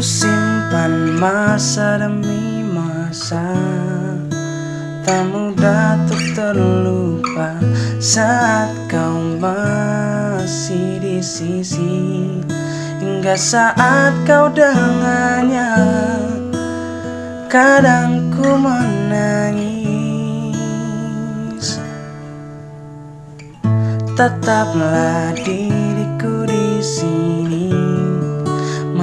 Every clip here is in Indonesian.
Ku simpan masa demi masa. Tak mudah untuk terlupa Saat kau masih di sisi. Hingga saat kau dengannya Kadang ku menangis. Tetaplah diriku di sini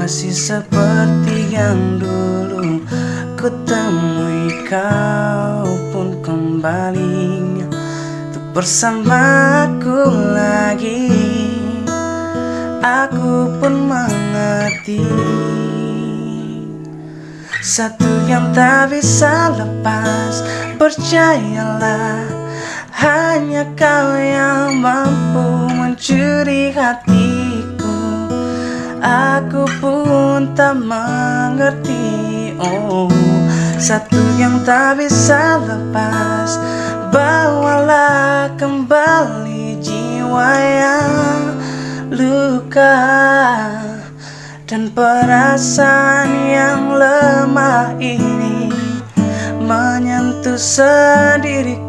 Masih seperti yang dulu. Ku temui kau pun kembali. Untuk bersamaku lagi. Aku pun mengerti. Satu yang tak bisa lepas Percayalah. Hanya kau yang mampu mencuri hatiku. Aku tak mengerti. Oh Satu yang tak bisa lepas. Bawalah kembali jiwa yang luka dan perasaan yang lemah ini menyentuh sendiriku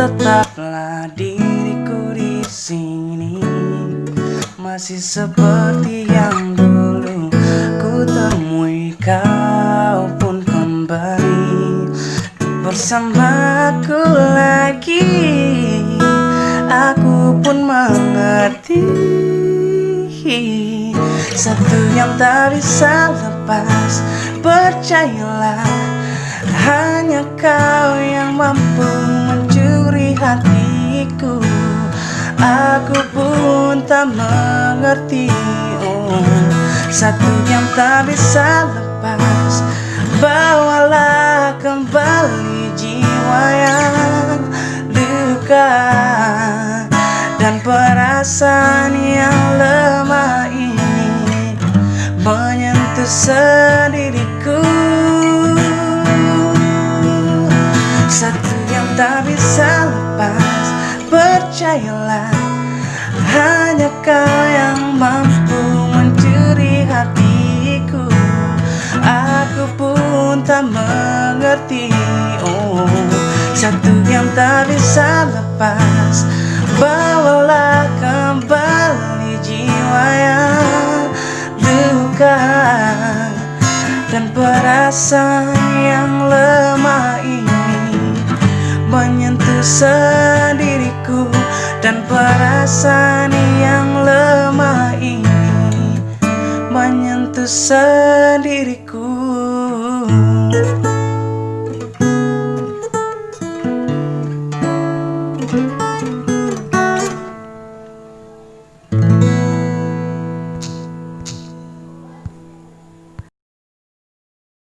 Tetaplah diriku di sini. Masih seperti yang dulu Ku temui kau pun kembali. Bersamaku lagi Aku pun mengerti. Satu yang tak bisa lepas Percayalah Hanya kau yang mampu hatiku Aku pun tak mengerti oh, Satu yang tak bisa lepas. Bawalah kembali jiwa yang luka Dan perasaan tak bisa lepas. Percayalah Hanya kau yang mampu mencuri hatiku. Aku pun tak mengerti Oh Satu yang tak bisa lepas. Bawalah kembali jiwa yang luka Dan perasaan yang